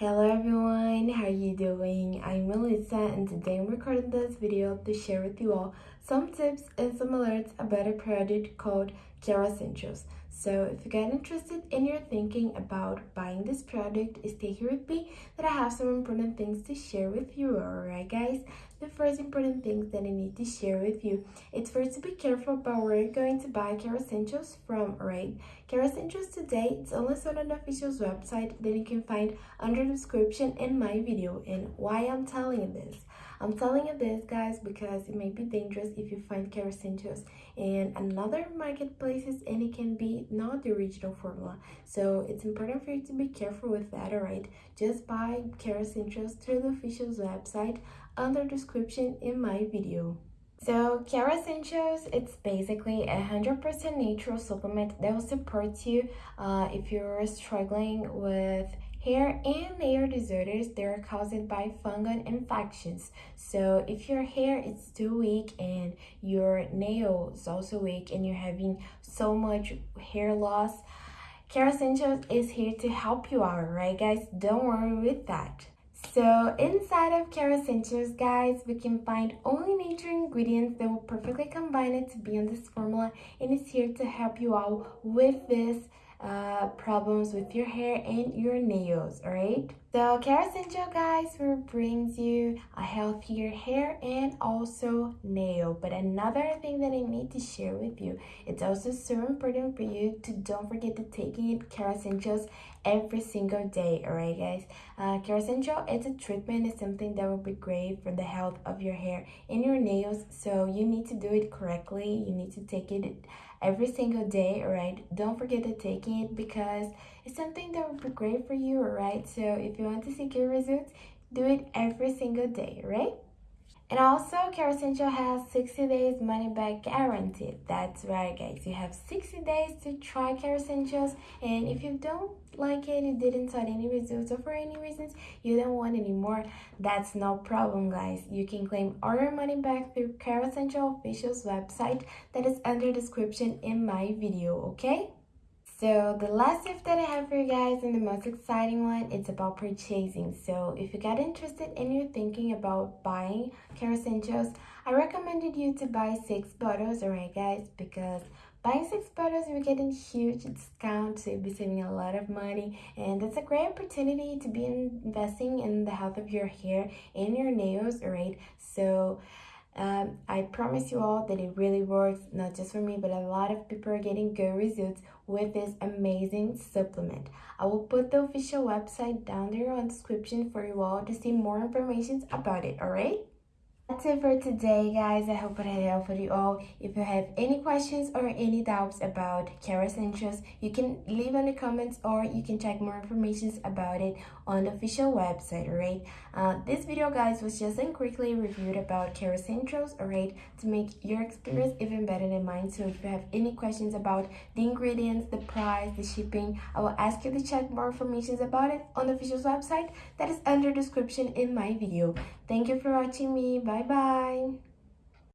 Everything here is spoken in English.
Hello everyone, how are you doing? I'm Melissa and today I'm recording this video to share with you all some tips and some alerts about a product called Kerassentials. So if you get interested and you're thinking about buying this product, stay here with me that I have some important things to share with you. Alright guys, the first important things that I need to share with you. It's first to be careful about where you're going to buy Kerassentials from, alright? Kerassentials today, it's only on the official's website that you can find under the description in my video. And why I'm telling you this? I'm telling you this guys because it may be dangerous if you find Kerassentials in another marketplaces and it can be not the original formula. So it's important for you to be careful with that, alright? Just buy Kerassentials through the official's website under description in my video. So Kerassentials, it's basically a 100% natural supplement that will support you uh, if you're struggling with Hair and nail disorders, they are caused by fungal infections. So if your hair is too weak and your nail is also weak and you're having so much hair loss, Kerassentials is here to help you out, right guys? Don't worry with that. So inside of Kerassentials, guys, we can find only nature ingredients that will perfectly combine it to be on this formula and it's here to help you out with this uh, problems with your hair and your nails, alright? So Kerassential guys brings you a healthier hair and also nail. But another thing that I need to share with you, it's also so important for you to don't forget to taking it Kerassentials every single day, alright guys? Uh, Kerassential, it's a treatment, it's something that will be great for the health of your hair and your nails. So you need to do it correctly. You need to take it every single day, alright? Don't forget to take it because it's something that will be great for you, alright? So if you want to see good results, do it every single day, right? And also, Kerassential has 60 days money back guarantee. That's right, guys. You have 60 days to try Kerassentials. And if you don't like it, you didn't get any results, or for any reasons you don't want anymore, that's no problem, guys. You can claim all your money back through Kerassential official's website that is under description in my video, okay? So the last tip that I have for you guys and the most exciting one, it's about purchasing. So if you got interested and you're thinking about buying Kerassentials, I recommended you to buy six bottles, alright guys, because buying six bottles you're getting huge discount, so you'll be saving a lot of money and that's a great opportunity to be investing in the health of your hair and your nails, alright? So um, I promise you all that it really works, not just for me, but a lot of people are getting good results with this amazing supplement. I will put the official website down there on the description for you all to see more information about it, alright? That's it for today, guys. I hope it helped for you all. If you have any questions or any doubts about Kerassentials, you can leave in the comments or you can check more information about it on the official website, alright? Uh, this video, guys, was just a quickly reviewed about Kerassentials, alright? To make your experience even better than mine. So if you have any questions about the ingredients, the price, the shipping, I will ask you to check more information about it on the official website that is under description in my video. Thank you for watching me. Bye ายบาย